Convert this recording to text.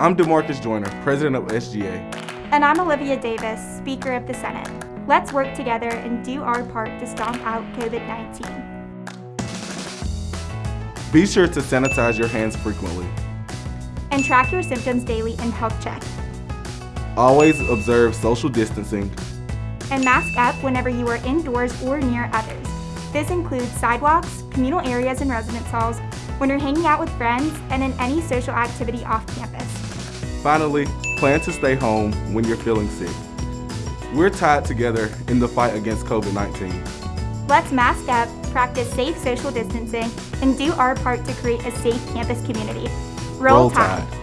I'm DeMarcus Joyner, President of SGA. And I'm Olivia Davis, Speaker of the Senate. Let's work together and do our part to stomp out COVID-19. Be sure to sanitize your hands frequently. And track your symptoms daily in Health Check. Always observe social distancing. And mask up whenever you are indoors or near others. This includes sidewalks, communal areas and residence halls, when you're hanging out with friends, and in any social activity off campus. Finally, plan to stay home when you're feeling sick. We're tied together in the fight against COVID-19. Let's mask up, practice safe social distancing, and do our part to create a safe campus community. Roll, Roll Tide. Tide.